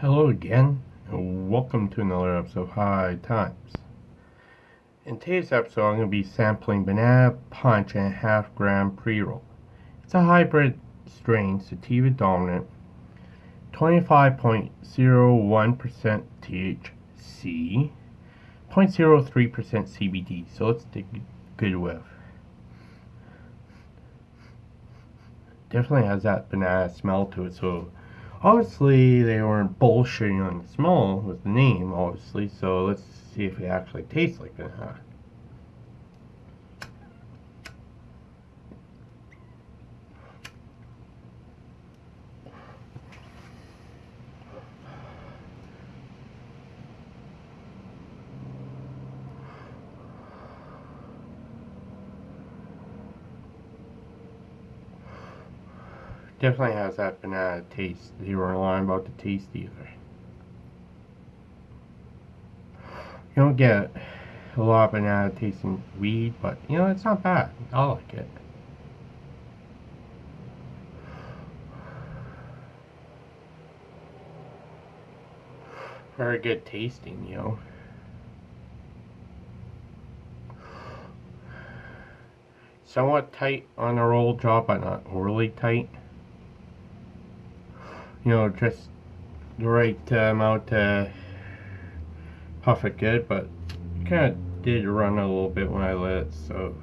Hello again, and welcome to another episode of High Times. In today's episode, I'm going to be sampling Banana Punch and half gram pre roll. It's a hybrid strain, sativa dominant, 25.01% THC, 0.03% CBD. So let's take a good whiff. Definitely has that banana smell to it, so obviously they weren't bullshitting on the smell with the name, obviously, so let's see if it actually tastes like banana. Definitely has that banana taste. You weren't lying about the taste either. You don't get a lot of banana tasting weed, but you know, it's not bad. I like it. Very good tasting, you know. Somewhat tight on the roll jaw, but not overly tight you know, just the right amount to puff it good, but kind of did run a little bit when I lit it, so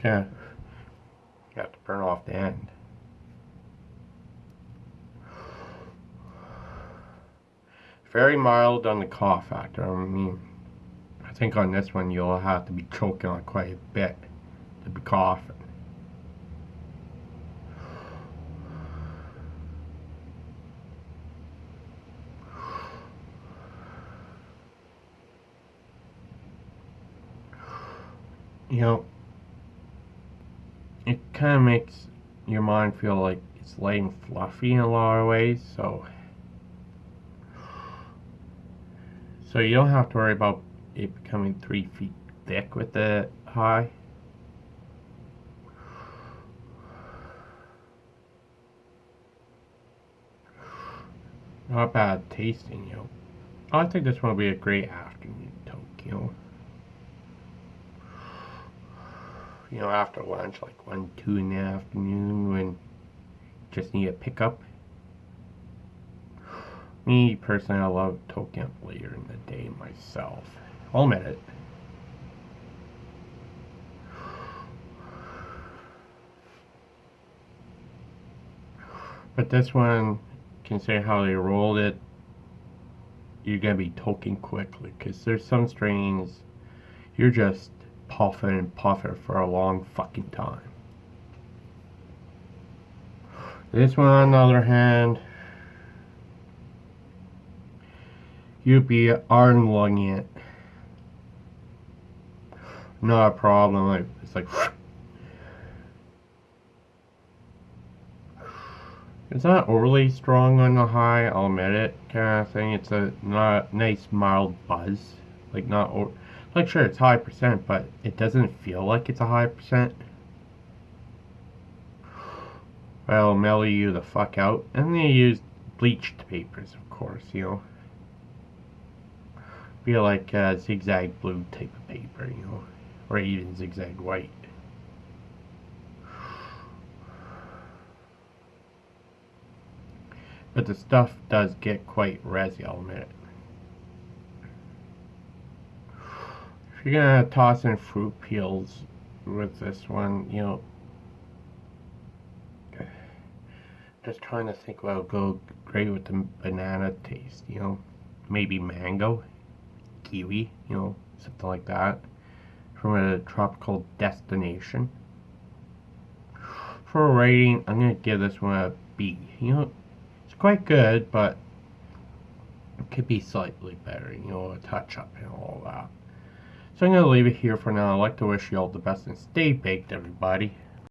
kind of got to burn off the end. Very mild on the cough factor. I mean, I think on this one you'll have to be choking on quite a bit to be coughing. You know, it kind of makes your mind feel like it's light and fluffy in a lot of ways, so so you don't have to worry about it becoming three feet thick with the high. Not bad tasting, you know. I think this one will be a great afternoon toke, you know. You know, after lunch, like 1, 2 in the afternoon when just need a pickup. Me, personally, I love toking later in the day myself. I'll admit it. But this one, considering how they rolled it, you're going to be toking quickly. Because there's some strains, you're just puffing and puffing for a long fucking time. This one, on the other hand, you'd be unlunging it. Not a problem. Like it's like it's not overly strong on the high. I'll admit it, kind of thing. It's a not nice mild buzz, like not like sure it's high percent, but it doesn't feel like it's a high percent. Well, mellow you the fuck out. And they use bleached papers, of course, you know. Be like uh, zigzag blue type of paper, you know. Or even zigzag white. But the stuff does get quite resi, I'll admit it. You're gonna toss in fruit peels with this one, you know, just trying to think what would go great with the banana taste, you know, maybe mango, kiwi, you know, something like that, from a tropical destination. For a rating, I'm gonna give this one a B. You know, it's quite good, but it could be slightly better, you know, a touch up and all that. So I'm going to leave it here for now. I'd like to wish you all the best and stay baked, everybody.